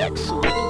Excellent.